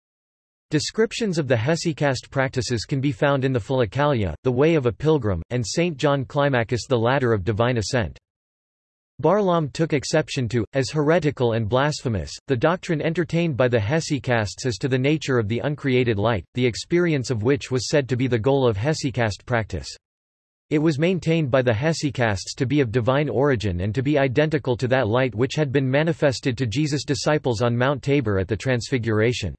Descriptions of the hesychast practices can be found in the Philokalia, The Way of a Pilgrim, and St. John Climacus The Ladder of Divine Ascent. Barlaam took exception to, as heretical and blasphemous, the doctrine entertained by the hesychasts as to the nature of the uncreated light, the experience of which was said to be the goal of hesychast practice. It was maintained by the hesychasts to be of divine origin and to be identical to that light which had been manifested to Jesus' disciples on Mount Tabor at the Transfiguration.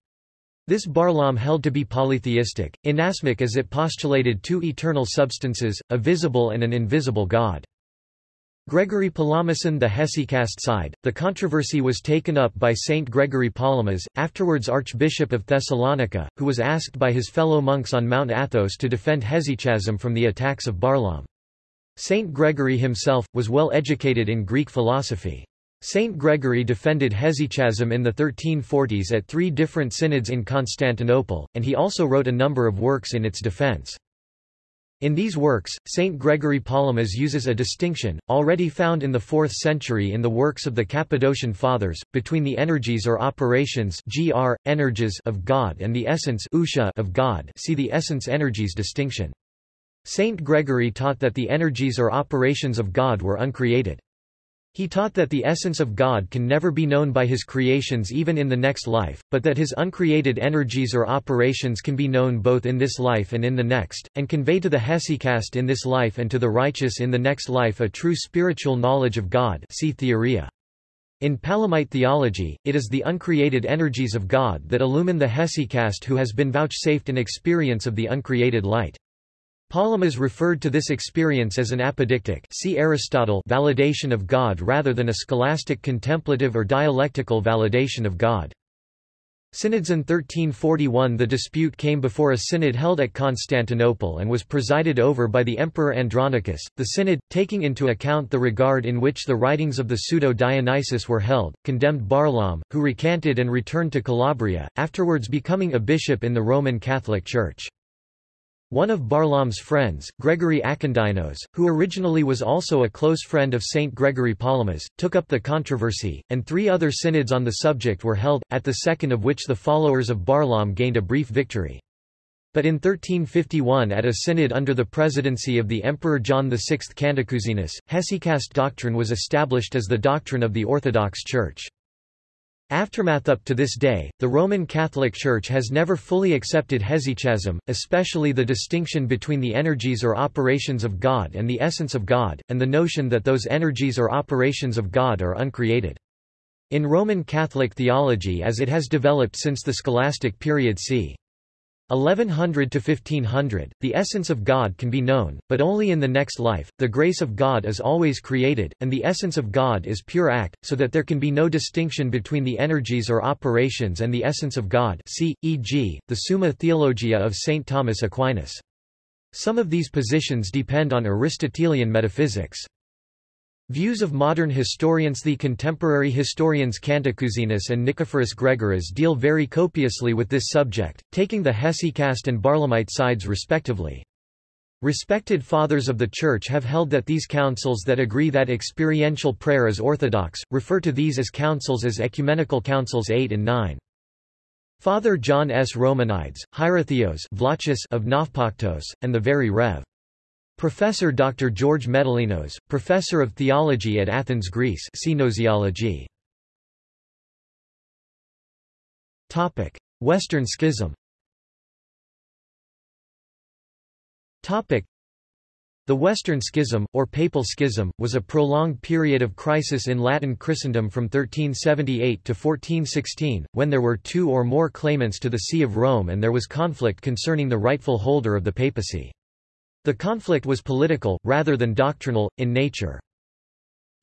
This Barlaam held to be polytheistic, inasmuch as it postulated two eternal substances, a visible and an invisible God. Gregory Palameson the hesychast side, the controversy was taken up by Saint Gregory Palamas, afterwards Archbishop of Thessalonica, who was asked by his fellow monks on Mount Athos to defend hesychasm from the attacks of Barlaam. Saint Gregory himself, was well educated in Greek philosophy. Saint Gregory defended hesychasm in the 1340s at three different synods in Constantinople, and he also wrote a number of works in its defense. In these works, Saint Gregory Palamas uses a distinction, already found in the 4th century in the works of the Cappadocian Fathers, between the energies or operations gr, energies of God and the essence ousia of God see the essence-energies distinction. Saint Gregory taught that the energies or operations of God were uncreated. He taught that the essence of God can never be known by his creations even in the next life, but that his uncreated energies or operations can be known both in this life and in the next, and convey to the hesychast in this life and to the righteous in the next life a true spiritual knowledge of God see Theoria. In Palamite theology, it is the uncreated energies of God that illumine the hesychast who has been vouchsafed an experience of the uncreated light. Palamas referred to this experience as an apodictic see Aristotle validation of God rather than a scholastic contemplative or dialectical validation of God. Synods in 1341 The dispute came before a synod held at Constantinople and was presided over by the Emperor Andronicus. The synod, taking into account the regard in which the writings of the pseudo-Dionysius were held, condemned Barlaam, who recanted and returned to Calabria, afterwards becoming a bishop in the Roman Catholic Church. One of Barlaam's friends, Gregory Akindynos, who originally was also a close friend of Saint Gregory Palamas, took up the controversy, and three other synods on the subject were held, at the second of which the followers of Barlaam gained a brief victory. But in 1351 at a synod under the presidency of the Emperor John VI Cantacuzenus, hesychast doctrine was established as the doctrine of the Orthodox Church. Aftermath Up to this day, the Roman Catholic Church has never fully accepted hesychasm, especially the distinction between the energies or operations of God and the essence of God, and the notion that those energies or operations of God are uncreated. In Roman Catholic theology as it has developed since the scholastic period c. 1100 to 1500, the essence of God can be known, but only in the next life. The grace of God is always created, and the essence of God is pure act, so that there can be no distinction between the energies or operations and the essence of God. See, e.g., the Summa Theologia of St. Thomas Aquinas. Some of these positions depend on Aristotelian metaphysics. Views of modern historians The contemporary historians Cantacuzenus and Nicephorus Gregoras deal very copiously with this subject, taking the Hesychast and Barlaamite sides respectively. Respected fathers of the Church have held that these councils that agree that experiential prayer is orthodox, refer to these as councils as Ecumenical Councils 8 and 9. Father John S. Romanides, Hierotheos of Navpaktos, and the Very Rev. Professor Dr. George Metallinos, Professor of Theology at Athens, Greece Gnoseology. Western Schism Topic: The Western Schism, or Papal Schism, was a prolonged period of crisis in Latin Christendom from 1378 to 1416, when there were two or more claimants to the See of Rome and there was conflict concerning the rightful holder of the papacy. The conflict was political, rather than doctrinal, in nature.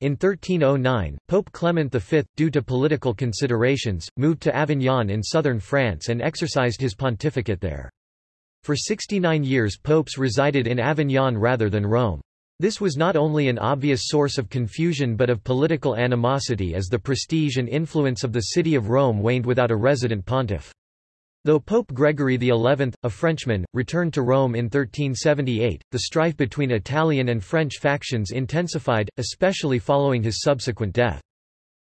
In 1309, Pope Clement V, due to political considerations, moved to Avignon in southern France and exercised his pontificate there. For 69 years popes resided in Avignon rather than Rome. This was not only an obvious source of confusion but of political animosity as the prestige and influence of the city of Rome waned without a resident pontiff. Though Pope Gregory XI, a Frenchman, returned to Rome in 1378, the strife between Italian and French factions intensified, especially following his subsequent death.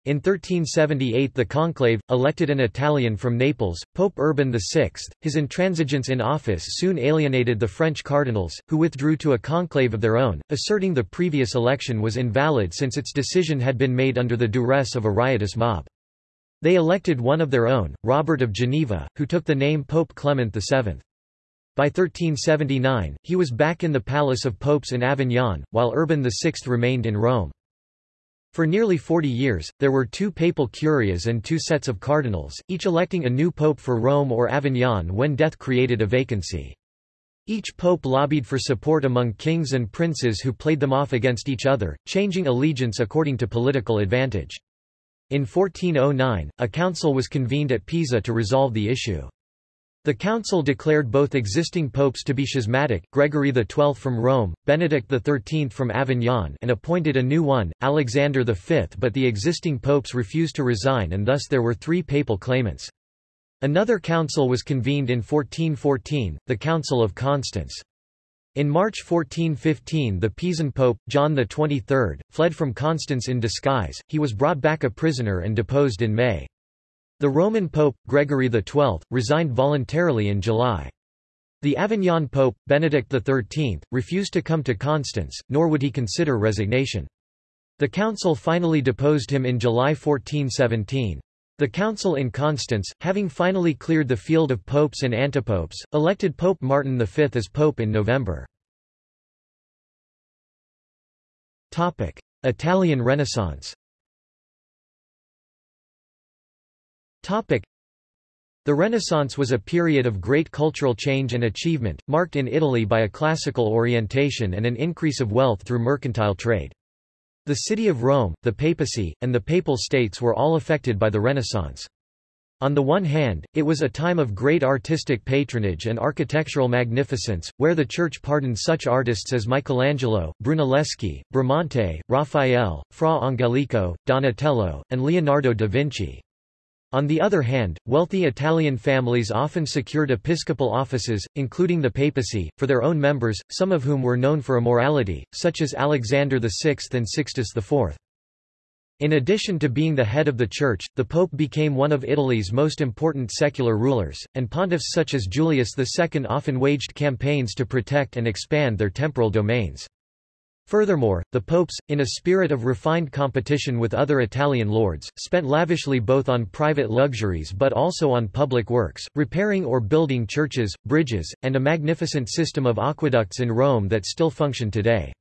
In 1378 the conclave, elected an Italian from Naples, Pope Urban VI. His intransigence in office soon alienated the French cardinals, who withdrew to a conclave of their own, asserting the previous election was invalid since its decision had been made under the duress of a riotous mob. They elected one of their own, Robert of Geneva, who took the name Pope Clement VII. By 1379, he was back in the Palace of Popes in Avignon, while Urban VI remained in Rome. For nearly 40 years, there were two papal curias and two sets of cardinals, each electing a new pope for Rome or Avignon when death created a vacancy. Each pope lobbied for support among kings and princes who played them off against each other, changing allegiance according to political advantage. In 1409, a council was convened at Pisa to resolve the issue. The council declared both existing popes to be schismatic, Gregory XII from Rome, Benedict XIII from Avignon and appointed a new one, Alexander V but the existing popes refused to resign and thus there were three papal claimants. Another council was convened in 1414, the Council of Constance. In March 1415 the Pisan pope, John XXIII, fled from Constance in disguise, he was brought back a prisoner and deposed in May. The Roman Pope, Gregory XII, resigned voluntarily in July. The Avignon Pope, Benedict XIII, refused to come to Constance, nor would he consider resignation. The council finally deposed him in July 1417. The council in Constance, having finally cleared the field of popes and antipopes, elected Pope Martin V as pope in November. Italian Renaissance. The Renaissance was a period of great cultural change and achievement, marked in Italy by a classical orientation and an increase of wealth through mercantile trade. The city of Rome, the papacy, and the papal states were all affected by the Renaissance. On the one hand, it was a time of great artistic patronage and architectural magnificence, where the Church pardoned such artists as Michelangelo, Brunelleschi, Bramante, Raphael, Fra Angelico, Donatello, and Leonardo da Vinci. On the other hand, wealthy Italian families often secured episcopal offices, including the papacy, for their own members, some of whom were known for immorality, such as Alexander VI and Sixtus IV. In addition to being the head of the Church, the Pope became one of Italy's most important secular rulers, and pontiffs such as Julius II often waged campaigns to protect and expand their temporal domains. Furthermore, the popes, in a spirit of refined competition with other Italian lords, spent lavishly both on private luxuries but also on public works, repairing or building churches, bridges, and a magnificent system of aqueducts in Rome that still function today.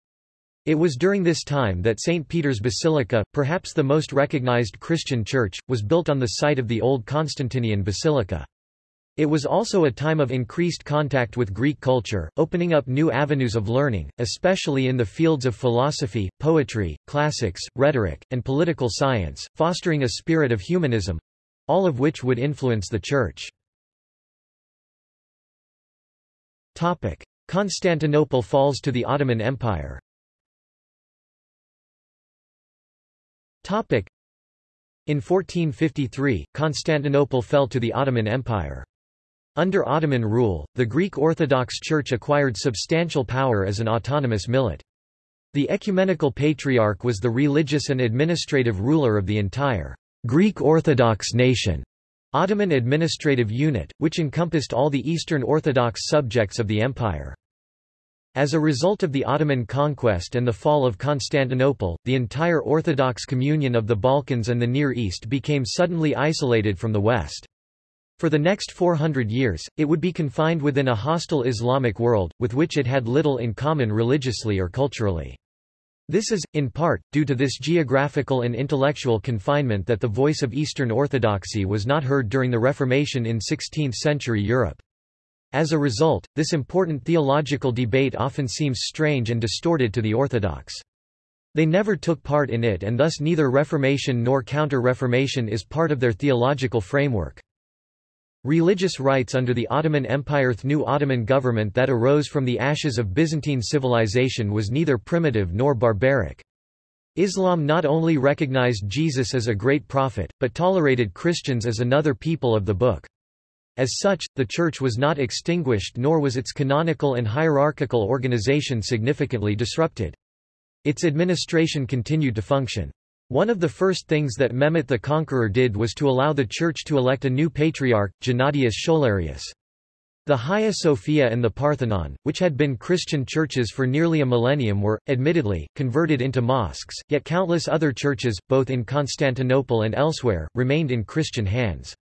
It was during this time that St. Peter's Basilica, perhaps the most recognized Christian church, was built on the site of the old Constantinian Basilica. It was also a time of increased contact with Greek culture, opening up new avenues of learning, especially in the fields of philosophy, poetry, classics, rhetoric, and political science, fostering a spirit of humanism—all of which would influence the Church. Topic. Constantinople falls to the Ottoman Empire Topic. in 1453, Constantinople fell to the Ottoman Empire. Under Ottoman rule, the Greek Orthodox Church acquired substantial power as an autonomous millet. The ecumenical patriarch was the religious and administrative ruler of the entire Greek Orthodox nation, Ottoman administrative unit, which encompassed all the Eastern Orthodox subjects of the empire. As a result of the Ottoman conquest and the fall of Constantinople, the entire Orthodox communion of the Balkans and the Near East became suddenly isolated from the West. For the next 400 years, it would be confined within a hostile Islamic world, with which it had little in common religiously or culturally. This is, in part, due to this geographical and intellectual confinement that the voice of Eastern Orthodoxy was not heard during the Reformation in 16th-century Europe. As a result, this important theological debate often seems strange and distorted to the Orthodox. They never took part in it and thus neither Reformation nor Counter-Reformation is part of their theological framework. Religious rights under the Ottoman Empire The new Ottoman government that arose from the ashes of Byzantine civilization was neither primitive nor barbaric. Islam not only recognized Jesus as a great prophet, but tolerated Christians as another people of the book. As such, the Church was not extinguished nor was its canonical and hierarchical organization significantly disrupted. Its administration continued to function. One of the first things that Mehmet the Conqueror did was to allow the Church to elect a new patriarch, Gennadius Scholarius. The Hagia Sophia and the Parthenon, which had been Christian churches for nearly a millennium were, admittedly, converted into mosques, yet countless other churches, both in Constantinople and elsewhere, remained in Christian hands.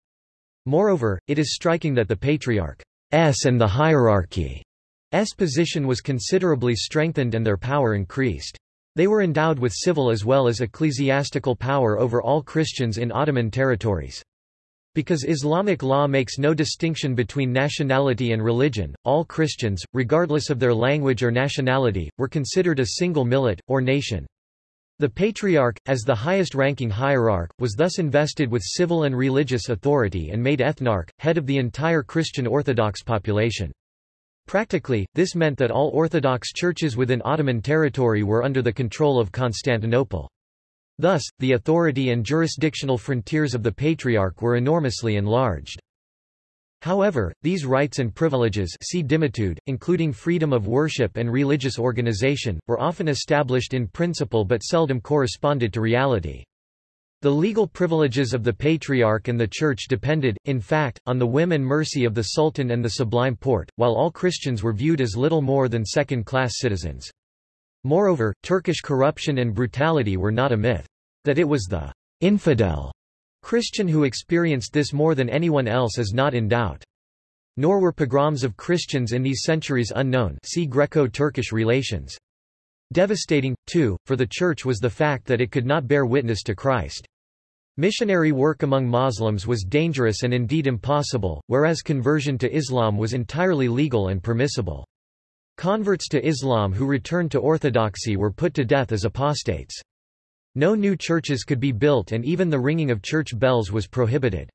Moreover, it is striking that the Patriarch's and the hierarchy's position was considerably strengthened and their power increased. They were endowed with civil as well as ecclesiastical power over all Christians in Ottoman territories. Because Islamic law makes no distinction between nationality and religion, all Christians, regardless of their language or nationality, were considered a single millet, or nation. The Patriarch, as the highest-ranking hierarch, was thus invested with civil and religious authority and made ethnarch, head of the entire Christian Orthodox population. Practically, this meant that all Orthodox churches within Ottoman territory were under the control of Constantinople. Thus, the authority and jurisdictional frontiers of the Patriarch were enormously enlarged. However, these rights and privileges see dhimmitude, including freedom of worship and religious organization, were often established in principle but seldom corresponded to reality. The legal privileges of the Patriarch and the Church depended, in fact, on the whim and mercy of the Sultan and the Sublime Porte, while all Christians were viewed as little more than second-class citizens. Moreover, Turkish corruption and brutality were not a myth. That it was the infidel Christian who experienced this more than anyone else is not in doubt. Nor were pogroms of Christians in these centuries unknown see Greco-Turkish relations. Devastating, too, for the Church was the fact that it could not bear witness to Christ. Missionary work among Muslims was dangerous and indeed impossible, whereas conversion to Islam was entirely legal and permissible. Converts to Islam who returned to orthodoxy were put to death as apostates. No new churches could be built and even the ringing of church bells was prohibited.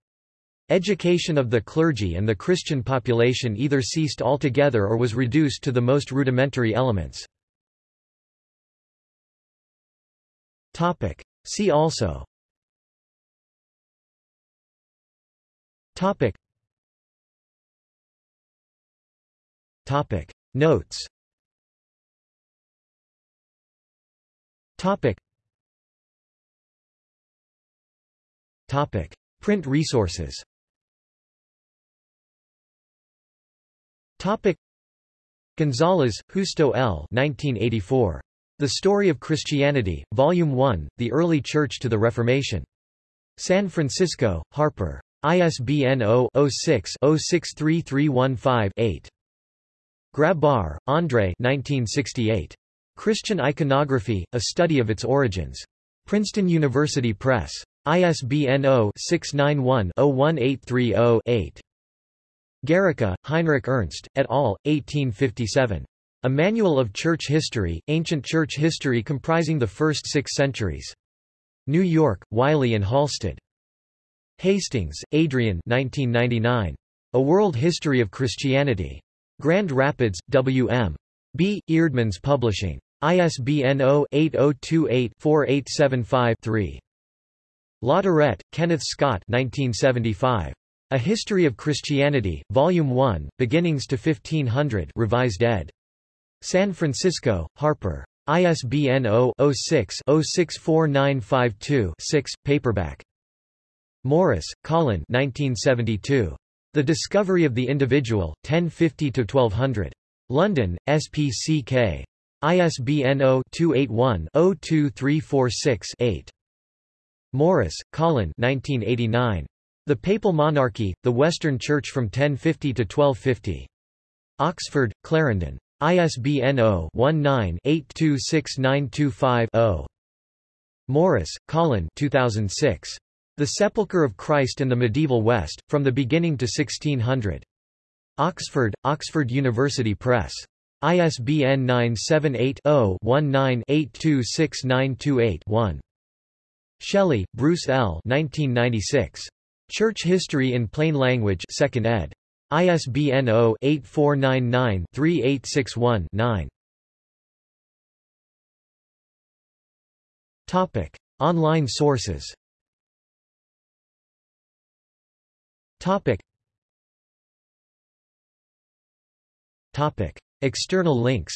Education of the clergy and the Christian population either ceased altogether or was reduced to the most rudimentary elements. See also Topic. Topic. Notes Topic. Topic. Print resources Topic. Gonzalez, Justo L. 1984. The Story of Christianity, Volume 1, The Early Church to the Reformation. San Francisco, Harper. ISBN 0-06-063315-8. Grabar, Andre 1968. Christian Iconography, A Study of Its Origins. Princeton University Press. ISBN 0-691-01830-8. Guericke, Heinrich Ernst, et al., 1857. A Manual of Church History, Ancient Church History comprising the first six centuries. New York, Wiley and Halsted. Hastings, Adrian 1999. A World History of Christianity. Grand Rapids, W.M. B. Eerdmans Publishing. ISBN 0-8028-4875-3. Latourette, Kenneth Scott 1975. A History of Christianity, Volume 1, Beginnings to 1500 revised ed. San Francisco, Harper. ISBN 0-06-064952-6, paperback. Morris, Colin 1972. The Discovery of the Individual, 1050–1200. London, SPCK. ISBN 0-281-02346-8. Morris, Colin 1989. The Papal Monarchy, The Western Church from 1050 to 1250. Oxford, Clarendon. ISBN 0-19-826925-0. Morris, Colin 2006. The Sepulchre of Christ and the Medieval West, From the Beginning to 1600. Oxford, Oxford University Press. ISBN 978-0-19-826928-1. Shelley, Bruce L. 1996. Church History in Plain Language 2nd ed. ISBN 0-8499-3861-9. Topic: Online sources. Topic. Topic: External links.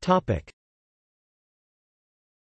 Topic: